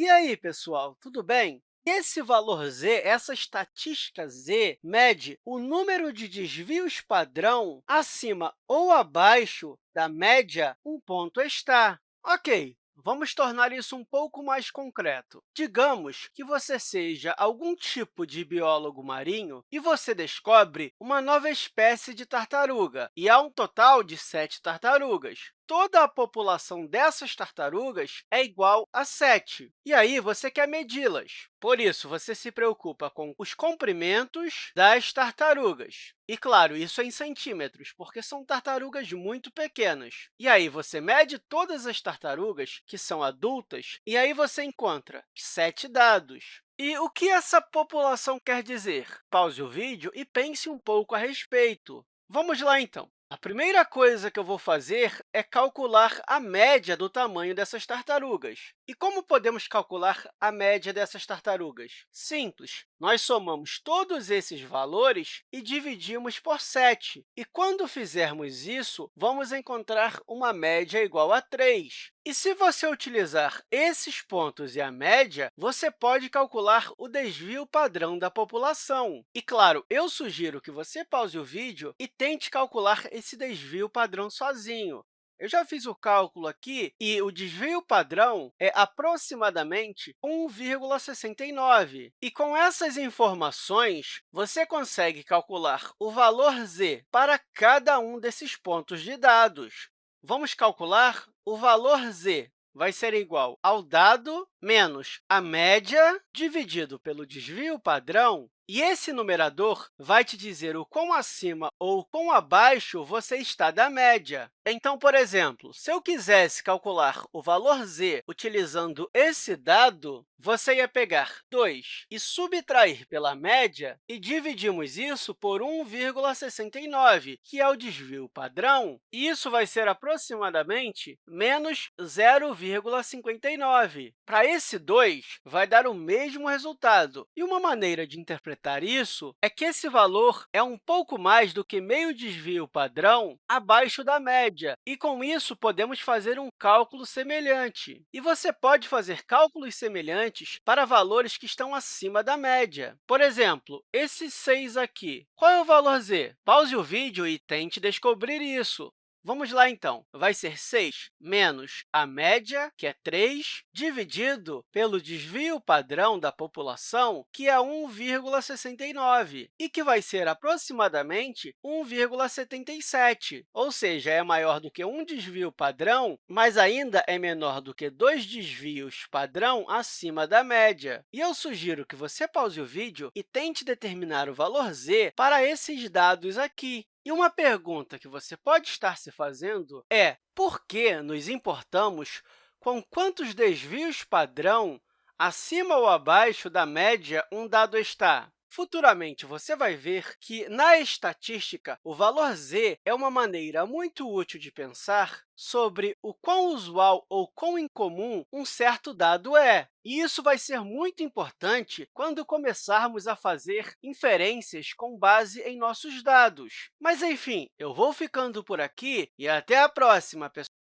E aí, pessoal, tudo bem? Esse valor z, essa estatística z, mede o número de desvios padrão acima ou abaixo da média um ponto estar. Ok, Vamos tornar isso um pouco mais concreto. Digamos que você seja algum tipo de biólogo marinho e você descobre uma nova espécie de tartaruga, e há um total de sete tartarugas toda a população dessas tartarugas é igual a 7. E aí, você quer medi-las. Por isso, você se preocupa com os comprimentos das tartarugas. E, claro, isso é em centímetros, porque são tartarugas muito pequenas. E aí, você mede todas as tartarugas que são adultas, e aí você encontra sete dados. E o que essa população quer dizer? Pause o vídeo e pense um pouco a respeito. Vamos lá, então. A primeira coisa que eu vou fazer é calcular a média do tamanho dessas tartarugas. E como podemos calcular a média dessas tartarugas? Simples. Nós somamos todos esses valores e dividimos por 7. E, quando fizermos isso, vamos encontrar uma média igual a 3. E se você utilizar esses pontos e a média, você pode calcular o desvio padrão da população. E, claro, eu sugiro que você pause o vídeo e tente calcular esse desvio padrão sozinho. Eu já fiz o cálculo aqui e o desvio padrão é aproximadamente 1,69. E com essas informações, você consegue calcular o valor z para cada um desses pontos de dados. Vamos calcular o valor z vai ser igual ao dado menos a média dividido pelo desvio padrão e esse numerador vai te dizer o quão acima ou quão abaixo você está da média. Então, por exemplo, se eu quisesse calcular o valor z utilizando esse dado, você ia pegar 2 e subtrair pela média, e dividimos isso por 1,69, que é o desvio padrão, isso vai ser aproximadamente menos 0,59. Para esse 2, vai dar o mesmo resultado, e uma maneira de interpretar isso é que esse valor é um pouco mais do que meio desvio padrão abaixo da média, e, com isso, podemos fazer um cálculo semelhante. E você pode fazer cálculos semelhantes para valores que estão acima da média. Por exemplo, esse 6 aqui. Qual é o valor z? Pause o vídeo e tente descobrir isso. Vamos lá, então. Vai ser 6 menos a média, que é 3, dividido pelo desvio padrão da população, que é 1,69, e que vai ser aproximadamente 1,77, ou seja, é maior do que um desvio padrão, mas ainda é menor do que dois desvios padrão acima da média. E eu sugiro que você pause o vídeo e tente determinar o valor z para esses dados aqui. E uma pergunta que você pode estar se fazendo é por que nos importamos com quantos desvios padrão acima ou abaixo da média um dado está? Futuramente, você vai ver que, na estatística, o valor z é uma maneira muito útil de pensar sobre o quão usual ou quão incomum um certo dado é. E isso vai ser muito importante quando começarmos a fazer inferências com base em nossos dados. Mas, enfim, eu vou ficando por aqui e até a próxima, pessoal!